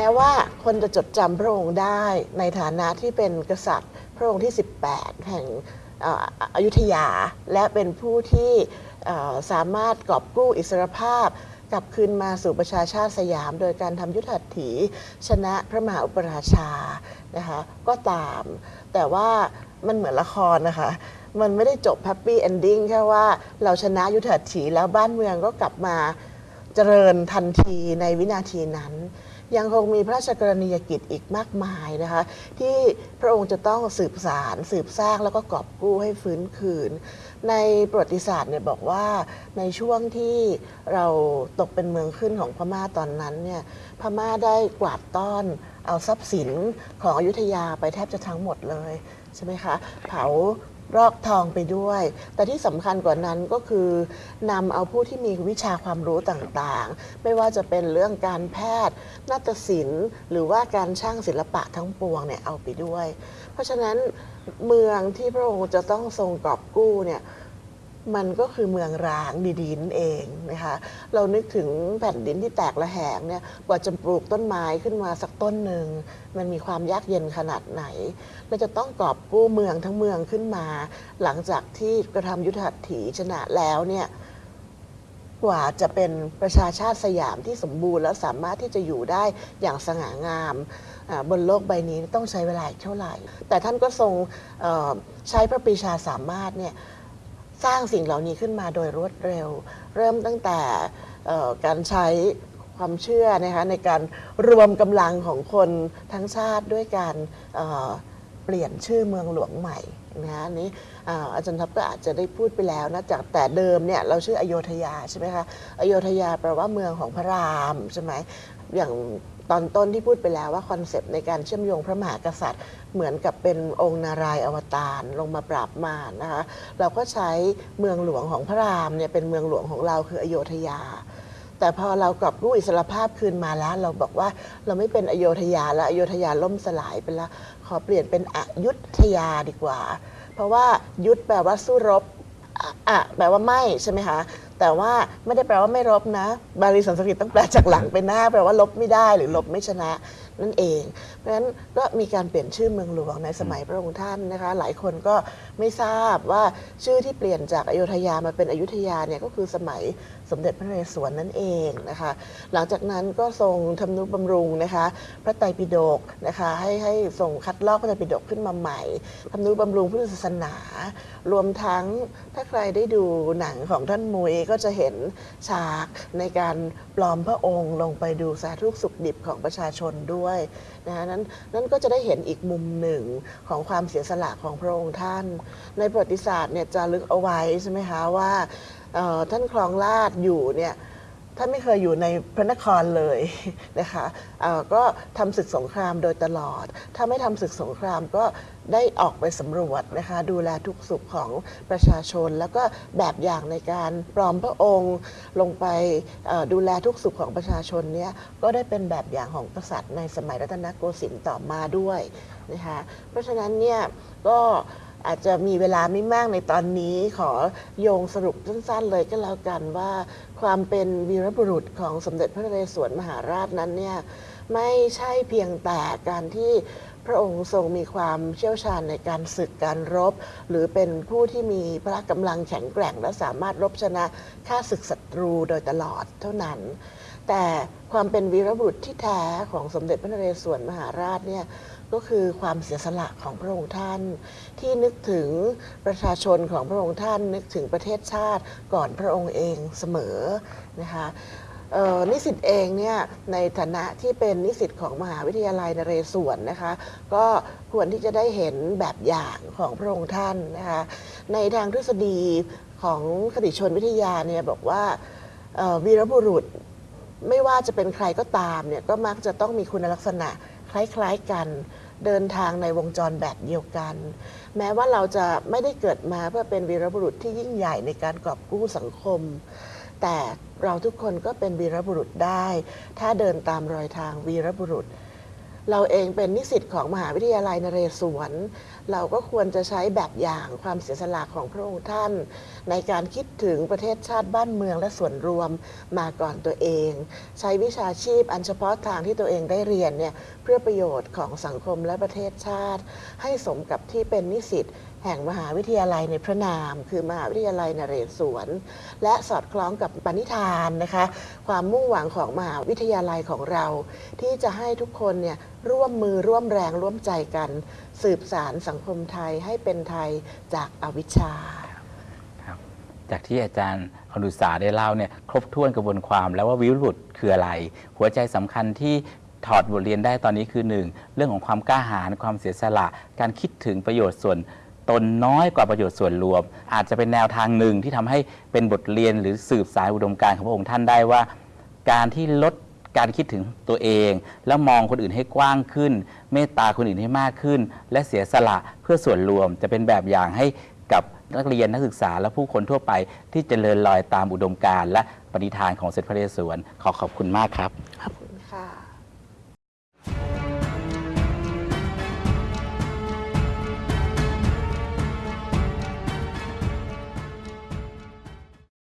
แม้ว่าคนจะจดจำพระองค์ได้ในฐานะที่เป็นกษัตริย์พระองค์ที่ 18 แห่งอ่ออยุธยา และเป็นผู้ที่สามารถกอบกู้อิสรภาพกลับคืนมาสู่ประชาชาติสยาม โดยการทำยุทธหัตถี ชนะพระมหาอุปราชานะคะก็ตาม แต่ว่ามันเหมือนละครนะคะ มันไม่ได้จบ happy ending แค่ว่าเราชนะยุทธหัตถีแล้วบ้านเมืองก็กลับมาเจริญทันทีในวินาทีนั้น ยังคงมีพระราชกรณียกิจอีกมากมายนะคะ ที่พระองค์จะต้องสืบสาร สืบสร้างแล้วก็กอบกู้ให้ฟื้นคืน ในประวัติศาสตร์เนี่ยบอกว่าในช่วงที่เราตกเป็นเมืองขึ้นของพม่าตอนนั้นเนี่ยพม่าได้กวาดต้อนเอาทรัพย์สินของอยุธยาไปแทบจะทั้งหมดเลยใช่ไหมคะเผา รอกทองไปด้วย แต่ที่สำคัญกว่านั้นก็คือนำเอาผู้ที่มีวิชาความรู้ต่างๆ ไม่ว่าจะเป็นเรื่องการแพทย์ นาฏศิลป์ หรือว่าการช่างศิลปะทั้งปวงเนี่ยเอาไปด้วย เพราะฉะนั้นเมืองที่พระองค์จะต้องทรงกอบกู้เนี่ย มันก็คือเมืองร้างดีๆนั่นเองนะคะเรานึกถึงแผ่นดินที่แตกระแหงเนี่ยกว่าจะปลูกต้นไม้ขึ้นมาสักต้นหนึ่งมันมีความยากเย็นขนาดไหนเราจะต้องกอบกู้เมืองทั้งเมืองขึ้นมา หลังจากที่กระทำยุทธหัตถีชนะแล้วเนี่ยกว่าจะเป็นประชาชาติสยามที่สมบูรณ์แล้วสามารถที่จะอยู่ได้อย่างสง่างามบนโลกใบนี้ต้องใช้เวลาเท่าไหร่ แต่ท่านก็ทรงใช้พระปรีชาสามารถเนี่ย สร้างสิ่งเหล่านี้ขึ้นมาโดยรวดเร็ว เริ่มตั้งแต่การใช้ความเชื่อนะคะในการรวมกำลังของคนทั้งชาติด้วยการเปลี่ยนชื่อเมืองหลวงใหม่ นะคะอันนี้อ่าอาจารย์ทัพก็อาจจะได้พูดไปแล้วนะจากแต่เดิมเนี่ยเราชื่ออโยธยาใช่ไหมคะอโยธยาแปลว่าเมืองของพระรามใช่ไหมอย่างตอนต้นที่พูดไปแล้วว่าคอนเซปต์ในการเชื่อมโยงพระมหากษัตริย์ เหมือนกับเป็นองค์นารายณ์อวตารลงมาปราบมารนะคะเราก็ใช้เมืองหลวงของพระรามเนี่ยเป็นเมืองหลวงของเราคืออโยธยา แต่พอเรากลับรู้อิสรภาพคืนมาแล้ว เราบอกว่าเราไม่เป็นอโยธยาแล้วอโยธยาล่มสลายไปแล้วขอเปลี่ยนเป็นอยุธยาดีกว่า เพราะว่ายุทธแปลว่าสู้รบอะอะแปลว่าไม่ใช่ไหมคะแต่ว่าไม่ได้แปลว่าไม่รบนะ บาลีสันสกฤตต้องแปลจากหลังไปหน้า แปลว่าลบไม่ได้หรือลบไม่ชนะ นั่นเอง เพราะฉะนั้นก็มีการเปลี่ยนชื่อเมืองหลวงในสมัยพระองค์ท่านนะคะ หลายคนก็ไม่ทราบว่าชื่อที่เปลี่ยนจากอโยธยามาเป็นอยุธยาเนี่ยก็คือสมัยสมเด็จพระนเรศวรนั่นเองนะคะ หลังจากนั้นก็ทรงทำนุบำรุงนะคะ พระไตรปิฎกนะคะให้ให้ทรงคัดลอกพระไตรปิฎกขึ้นมาใหม่ทำนุบำรุงพุทธศาสนา รวมทั้งถ้าใครได้ดูหนังของท่านมุยก็จะเห็นฉากในการ ปลอมพระองค์ลงไปดูสาธุสุขดิบของประชาชนด้วยนะคะนั้นนั้นก็จะได้เห็นอีกมุมหนึ่งของความเสียสละของพระองค์ท่าน ในประวัติศาสตร์เนี่ยจะลึกเอาไว้ใช่ไหมคะว่าท่านครองราชอยู่เนี่ย ท่านไม่เคยอยู่ในพระนครเลยนะคะเอ่อก็ทำศึกสงครามโดยตลอด ถ้าไม่ทำศึกสงครามก็ได้ออกไปสำรวจนะคะดูแลทุกสุขของประชาชน แล้วก็แบบอย่างในการปลอมพระองค์ลงไปดูแลทุกสุขของประชาชนเนี่ยก็ได้เป็นแบบอย่างของกษัตริย์ในสมัยรัตนโกสินทร์ต่อมาด้วยนะคะเพราะฉะนั้นเนี่ยก็ อาจจะมีเวลาไม่มากในตอนนี้ขอโยงสรุปสั้นๆเลยก็แล้วกันว่าความเป็นวีรบุรุษของสมเด็จพระนเรศวรมหาราชนั้นเนี่ยไม่ใช่เพียงแต่การที่พระองค์ทรงมีความเชี่ยวชาญในการศึกการรบ หรือเป็นผู้ที่มีพละกำลังแข็งแกร่ง และสามารถรบชนะฆ่าศึกศัตรูโดยตลอดเท่านั้น แต่ความเป็นวีรบุรุษที่แท้ของสมเด็จพระนเรศวรมหาราชเนี่ยก็คือความเสียสละของพระองค์ท่าน ที่นึกถึงประชาชนของพระองค์ท่าน นึกถึงประเทศชาติก่อนพระองค์เองเสมอนะคะนิสิตเองเนี่ยในฐานะที่เป็นนิสิตของมหาวิทยาลัยนเรศวรนะคะ ก็ควรที่จะได้เห็นแบบอย่างของพระองค์ท่านนะคะในทางทฤษฎีของคติชนวิทยาเนี่ยบอกว่าวีรบุรุษ ไม่ว่าจะเป็นใครก็ตามเนี่ยก็มักจะต้องมีคุณลักษณะคล้ายๆกัน เดินทางในวงจรแบบเดียวกัน แม้ว่าเราจะไม่ได้เกิดมาเพื่อเป็นวีรบุรุษที่ยิ่งใหญ่ในการกอบกู้สังคม แต่เราทุกคนก็เป็นวีรบุรุษได้ ถ้าเดินตามรอยทางวีรบุรุษ เราเองเป็นนิสิตของมหาวิทยาลัยนเรศวร เราก็ควรจะใช้แบบอย่างความเสียสละของพระองค์ท่าน ในการคิดถึงประเทศชาติบ้านเมืองและส่วนรวมมาก่อนตัวเอง ใช้วิชาชีพอันเฉพาะทางที่ตัวเองได้เรียนเนี่ยเพื่อประโยชน์ของสังคมและประเทศชาติ ให้สมกับที่เป็นนิสิต แห่งมหาวิทยาลัยในพระนาม คือมหาวิทยาลัยนเรศวร และสอดคล้องกับปณิธานนะคะ ความมุ่งหวังของมหาวิทยาลัยของเรา ที่จะให้ทุกคนเนี่ยร่วมมือร่วมแรงร่วมใจกัน สืบสารสังคมไทยให้เป็นไทยจากอวิชชาจากที่อาจารย์อนุสาได้เล่าเนี่ยครบถ้วนกระบวนความแล้วว่าวิรุธคืออะไร หัวใจสำคัญที่ถอดบทเรียนได้ตอนนี้คือหนึ่งเรื่องของความกล้าหาญความเสียสละ การคิดถึงประโยชน์ส่วน ตนน้อยกว่าประโยชน์ส่วนรวม อาจจะเป็นแนวทางหนึ่งที่ทำให้เป็นบทเรียนหรือสืบสายอุดมการณ์ของพระองค์ท่านได้ว่า การที่ลดการคิดถึงตัวเอง แล้วมองคนอื่นให้กว้างขึ้น เมตตาคนอื่นให้มากขึ้น และเสียสละเพื่อส่วนรวมจะเป็นแบบอย่างให้กับนักเรียนนักศึกษาและผู้คนทั่วไปที่เจริญรอยตามอุดมการณ์และปณิธานของเสด็จพระเรศวรขอขอบคุณมากครับขอบคุณค่ะ